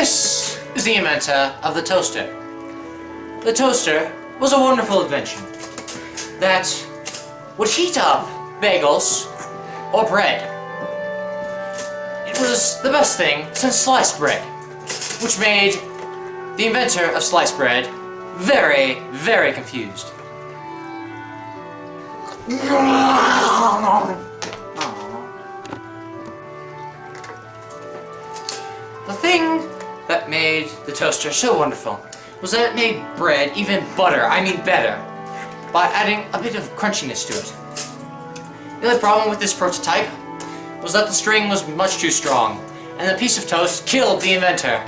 This is the inventor of the toaster. The toaster was a wonderful invention that would heat up bagels or bread. It was the best thing since sliced bread, which made the inventor of sliced bread very, very confused. The thing that made the toaster so wonderful was that it made bread even butter, I mean better, by adding a bit of crunchiness to it. The only problem with this prototype was that the string was much too strong, and the piece of toast killed the inventor.